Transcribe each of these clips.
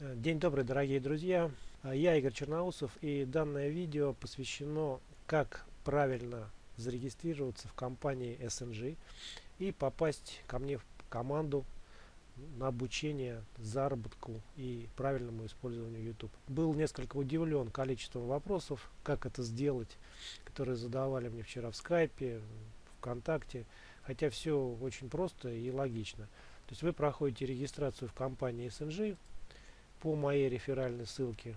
День добрый, дорогие друзья. Я Игорь Черноусов и данное видео посвящено, как правильно зарегистрироваться в компании SNG и попасть ко мне в команду на обучение, заработку и правильному использованию YouTube. Был несколько удивлен количеством вопросов, как это сделать, которые задавали мне вчера в скайпе, ВКонтакте, хотя все очень просто и логично. То есть вы проходите регистрацию в компании SNG по моей реферальной ссылке.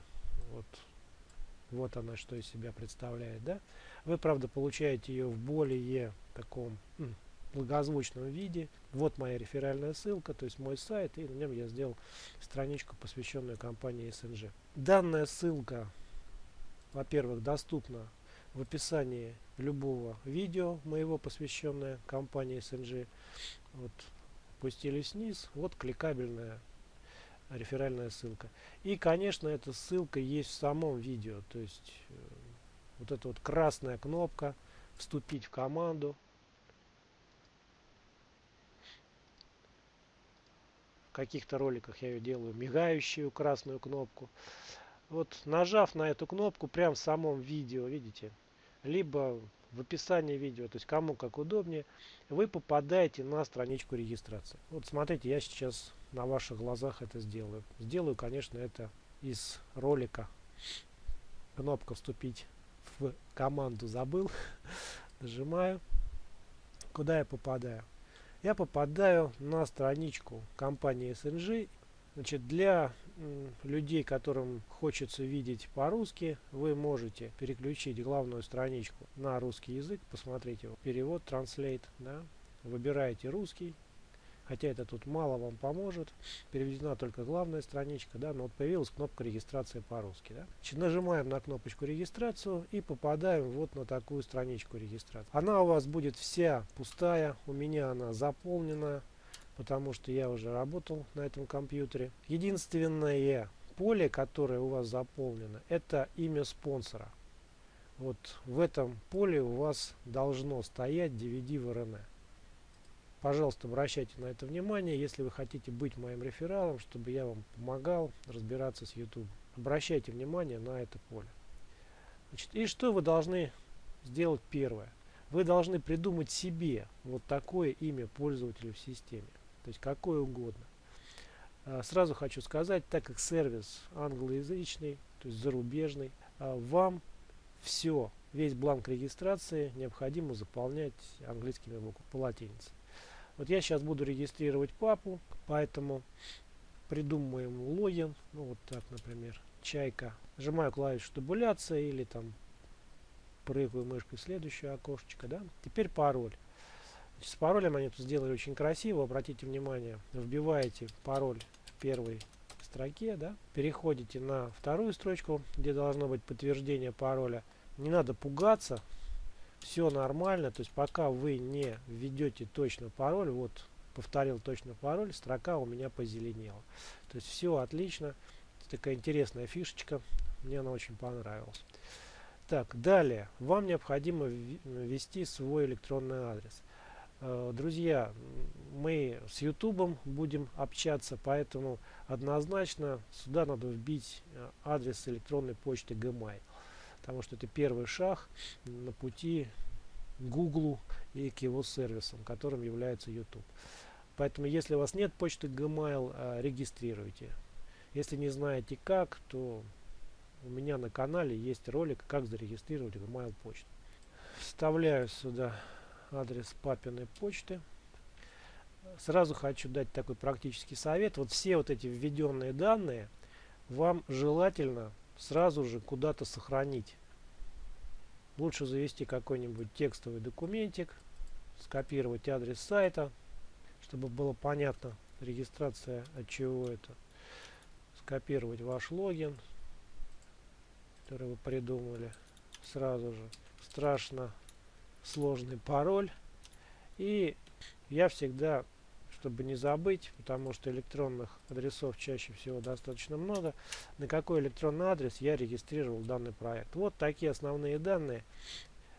Вот, вот она что из себя представляет. Да? Вы, правда, получаете ее в более таком благозвучном виде. Вот моя реферальная ссылка, то есть мой сайт, и на нем я сделал страничку, посвященную компании SNG. Данная ссылка, во-первых, доступна в описании любого видео моего, посвященное компании SNG. Вот, спустились вниз, вот кликабельная реферальная ссылка. И, конечно, эта ссылка есть в самом видео, то есть э, вот эта вот красная кнопка «Вступить в команду», в каких-то роликах я ее делаю мигающую красную кнопку. Вот нажав на эту кнопку прямо в самом видео, видите, либо в описании видео, то есть кому как удобнее, вы попадаете на страничку регистрации. Вот смотрите, я сейчас на ваших глазах это сделаю. Сделаю, конечно, это из ролика. Кнопка «Вступить в команду» забыл. Нажимаю. Куда я попадаю? я попадаю на страничку компании SNG. Значит, для людей, которым хочется видеть по-русски, вы можете переключить главную страничку на русский язык, посмотрите перевод, translate, да, выбираете русский, хотя это тут мало вам поможет. Переведена только главная страничка да но вот появилась кнопка регистрации по-русски да? Нажимаем на кнопочку регистрацию и попадаем вот на такую страничку регистрации. Она у вас будет вся пустая у меня она заполнена потому что я уже работал на этом компьютере. Единственное поле которое у вас заполнено это имя спонсора. Вот в этом поле у вас должно стоять DVD в RNA Пожалуйста, обращайте на это внимание, если вы хотите быть моим рефералом, чтобы я вам помогал разбираться с YouTube. Обращайте внимание на это поле. Значит, и что вы должны сделать первое? Вы должны придумать себе вот такое имя пользователя в системе. То есть какое угодно. А, сразу хочу сказать, так как сервис англоязычный, то есть зарубежный, а, вам все, весь бланк регистрации необходимо заполнять английскими буквами по латинице. Вот я сейчас буду регистрировать папу, поэтому придумываем логин. Ну вот так, например, чайка. Нажимаю клавишу табуляция или там прыгаю мышкой в следующее окошечко. Да? Теперь пароль. С паролем они тут сделали очень красиво. Обратите внимание, вбиваете пароль в первой строке, да? переходите на вторую строчку, где должно быть подтверждение пароля. Не надо пугаться, все нормально, то есть пока вы не введете точно пароль, вот повторил точно пароль, строка у меня позеленела. То есть все отлично. Такая интересная фишечка, мне она очень понравилась. Так, далее, вам необходимо ввести свой электронный адрес. Э, друзья, мы с YouTube будем общаться, поэтому однозначно сюда надо вбить э, адрес электронной почты Gmail потому что это первый шаг на пути Google и к его сервисам, которым является YouTube. Поэтому, если у вас нет почты Gmail, а, регистрируйте. Если не знаете как, то у меня на канале есть ролик, как зарегистрировать Gmail почту. Вставляю сюда адрес папиной почты. Сразу хочу дать такой практический совет. Вот все вот эти введенные данные вам желательно сразу же куда-то сохранить. Лучше завести какой-нибудь текстовый документик, скопировать адрес сайта, чтобы было понятно регистрация от чего это. Скопировать ваш логин, который вы придумали сразу же. Страшно сложный пароль. И я всегда чтобы не забыть, потому что электронных адресов чаще всего достаточно много, на какой электронный адрес я регистрировал данный проект. Вот такие основные данные.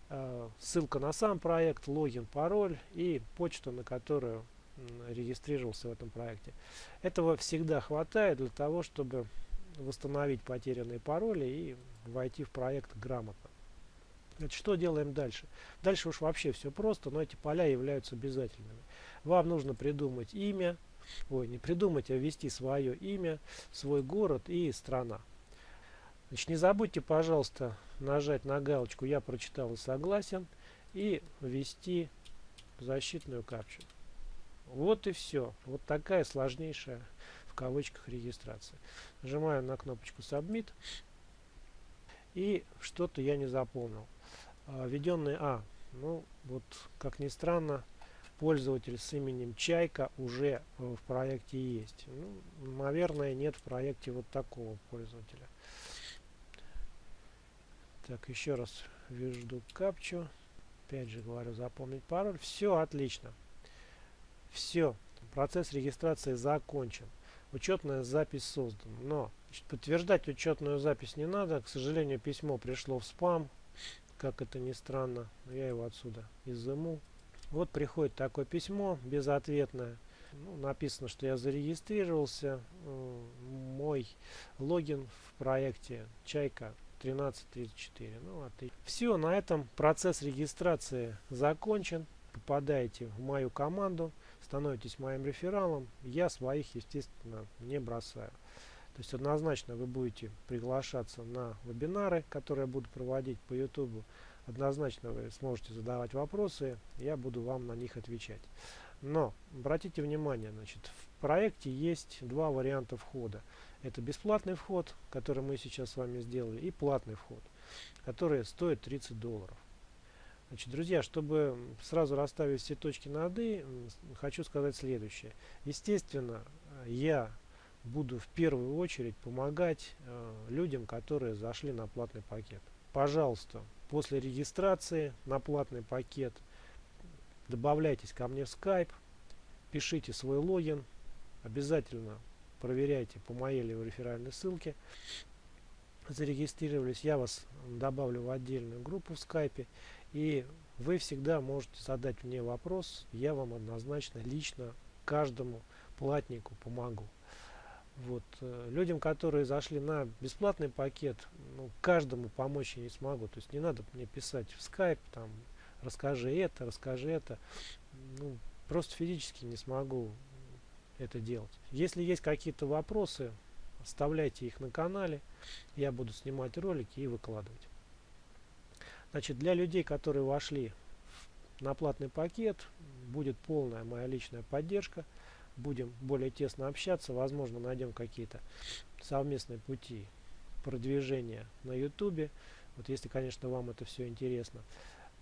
Э, ссылка на сам проект, логин, пароль и почта, на которую регистрировался в этом проекте. Этого всегда хватает для того, чтобы восстановить потерянные пароли и войти в проект грамотно. Значит, что делаем дальше? Дальше уж вообще все просто, но эти поля являются обязательными. Вам нужно придумать имя, ой, не придумать, а ввести свое имя, свой город и страна. Значит, не забудьте, пожалуйста, нажать на галочку «Я прочитал и согласен» и ввести защитную капчу. Вот и все. Вот такая сложнейшая в кавычках регистрация. Нажимаю на кнопочку Submit. И что-то я не заполнил. А, введенный А. Ну, вот, как ни странно, пользователь с именем Чайка уже в проекте есть. Ну, наверное, нет в проекте вот такого пользователя. Так, еще раз введу капчу. Опять же говорю, запомнить пароль. Все отлично. Все. Процесс регистрации закончен. Учетная запись создана. Но значит, подтверждать учетную запись не надо. К сожалению, письмо пришло в спам. Как это ни странно. Я его отсюда изыму. Вот приходит такое письмо безответное. Ну, написано, что я зарегистрировался. Мой логин в проекте Чайка 1334. Ну, а. Все, на этом процесс регистрации закончен. Попадаете в мою команду, становитесь моим рефералом. Я своих, естественно, не бросаю. То есть однозначно вы будете приглашаться на вебинары, которые я буду проводить по YouTube. Однозначно вы сможете задавать вопросы, я буду вам на них отвечать. Но обратите внимание, значит, в проекте есть два варианта входа. Это бесплатный вход, который мы сейчас с вами сделали, и платный вход, который стоит 30 долларов. Значит, друзья, чтобы сразу расставить все точки над «и», хочу сказать следующее. Естественно, я буду в первую очередь помогать э, людям, которые зашли на платный пакет. Пожалуйста, после регистрации на платный пакет добавляйтесь ко мне в Skype, пишите свой логин, обязательно проверяйте по моей или реферальной ссылке. Зарегистрировались, я вас добавлю в отдельную группу в скайпе. И вы всегда можете задать мне вопрос, я вам однозначно лично каждому платнику помогу. Вот. Э, людям, которые зашли на бесплатный пакет, ну, каждому помочь я не смогу. То есть не надо мне писать в скайп, там, расскажи это, расскажи это. Ну, просто физически не смогу это делать. Если есть какие-то вопросы, оставляйте их на канале. Я буду снимать ролики и выкладывать. Значит, для людей, которые вошли на платный пакет, будет полная моя личная поддержка. Будем более тесно общаться. Возможно, найдем какие-то совместные пути продвижения на YouTube. Вот если, конечно, вам это все интересно.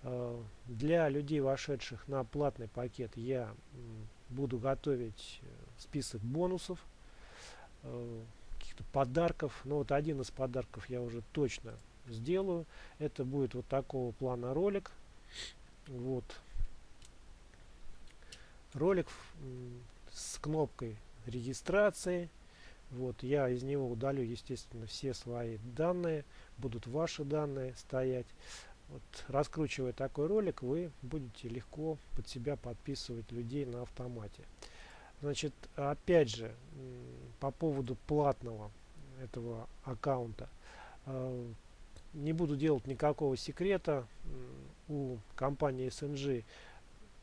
Э, для людей, вошедших на платный пакет, я буду готовить э, список бонусов, э, каких-то подарков. Но вот один из подарков я уже точно сделаю. Это будет вот такого плана ролик. Вот. Ролик с кнопкой регистрации. Вот, я из него удалю, естественно, все свои данные. Будут ваши данные стоять. Вот, раскручивая такой ролик, вы будете легко под себя подписывать людей на автомате. Значит, опять же, по поводу платного этого аккаунта. Э, не буду делать никакого секрета. У компании SNG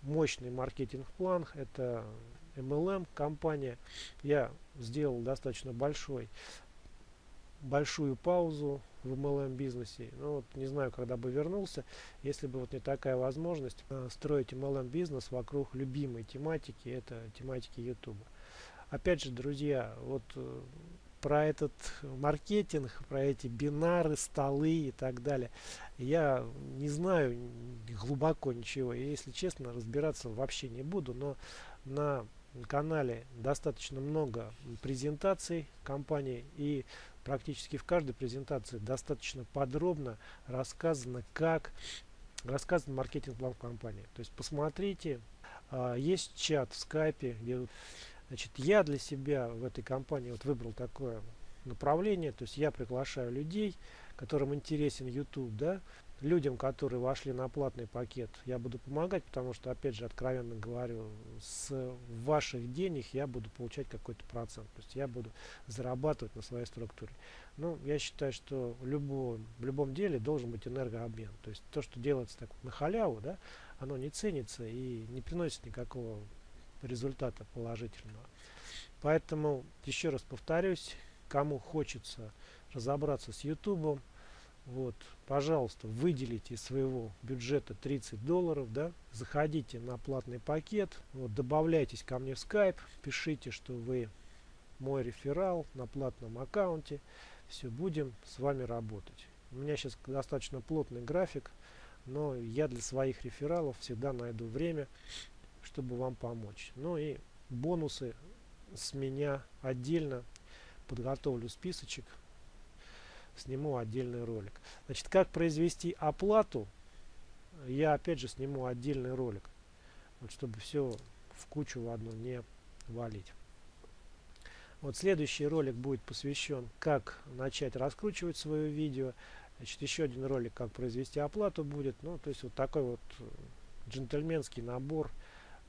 мощный маркетинг-план. Это MLM компания. Я сделал достаточно большой большую паузу в MLM бизнесе. Ну, вот, не знаю, когда бы вернулся, если бы вот не такая возможность э, строить MLM бизнес вокруг любимой тематики, это тематики YouTube. Опять же, друзья, вот э, про этот маркетинг, про эти бинары, столы и так далее. Я не знаю глубоко ничего. И, если честно, разбираться вообще не буду. Но на канале достаточно много презентаций компании. И практически в каждой презентации достаточно подробно рассказано, как рассказан маркетинг-план компании. То есть посмотрите, а, есть чат в скайпе, где значит, я для себя в этой компании вот выбрал такое направление. То есть я приглашаю людей, которым интересен YouTube, да, людям, которые вошли на платный пакет, я буду помогать, потому что, опять же, откровенно говорю, с ваших денег я буду получать какой-то процент. То есть я буду зарабатывать на своей структуре. Ну, я считаю, что любой, в любом деле должен быть энергообмен. То есть то, что делается так на халяву, да, оно не ценится и не приносит никакого результата положительного. Поэтому, еще раз повторюсь, кому хочется разобраться с YouTube, вот, пожалуйста, выделите из своего бюджета 30 долларов, да, заходите на платный пакет, вот, добавляйтесь ко мне в Skype, пишите, что вы мой реферал на платном аккаунте, все, будем с вами работать. У меня сейчас достаточно плотный график, но я для своих рефералов всегда найду время, чтобы вам помочь. Ну и бонусы с меня отдельно подготовлю списочек сниму отдельный ролик. Значит, как произвести оплату, я опять же сниму отдельный ролик, вот чтобы все в кучу в одну не валить. Вот следующий ролик будет посвящен, как начать раскручивать свое видео. Значит, еще один ролик, как произвести оплату будет. Ну, то есть вот такой вот джентльменский набор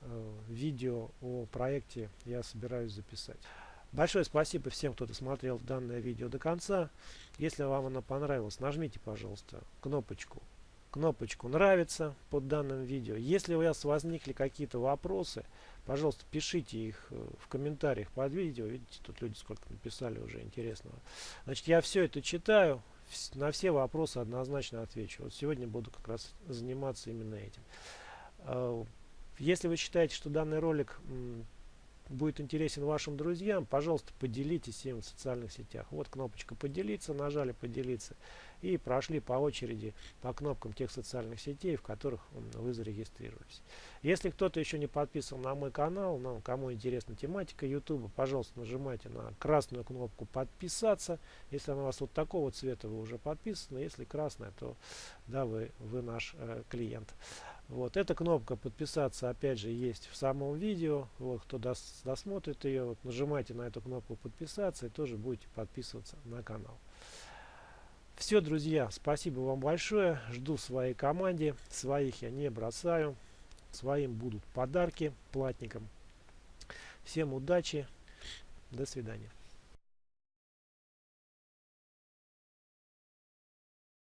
э, видео о проекте я собираюсь записать. Большое спасибо всем, кто досмотрел данное видео до конца. Если вам оно понравилось, нажмите, пожалуйста, кнопочку кнопочку нравится под данным видео. Если у вас возникли какие-то вопросы, пожалуйста, пишите их э, в комментариях под видео. Видите, тут люди сколько написали уже интересного. Значит, я все это читаю, на все вопросы однозначно отвечу. Вот сегодня буду как раз заниматься именно этим. Э, если вы считаете, что данный ролик будет интересен вашим друзьям, пожалуйста, поделитесь им в социальных сетях. Вот кнопочка поделиться, нажали поделиться и прошли по очереди по кнопкам тех социальных сетей, в которых вы зарегистрировались. Если кто-то еще не подписан на мой канал, ну, кому интересна тематика YouTube, пожалуйста, нажимайте на красную кнопку подписаться. Если она у вас вот такого цвета, вы уже подписаны. Если красная, то да, вы, вы наш э, клиент. Вот эта кнопка подписаться опять же есть в самом видео. Вот кто дос, досмотрит ее, вот, нажимайте на эту кнопку подписаться и тоже будете подписываться на канал. Все, друзья, спасибо вам большое. Жду своей команде. Своих я не бросаю. Своим будут подарки платникам. Всем удачи. До свидания.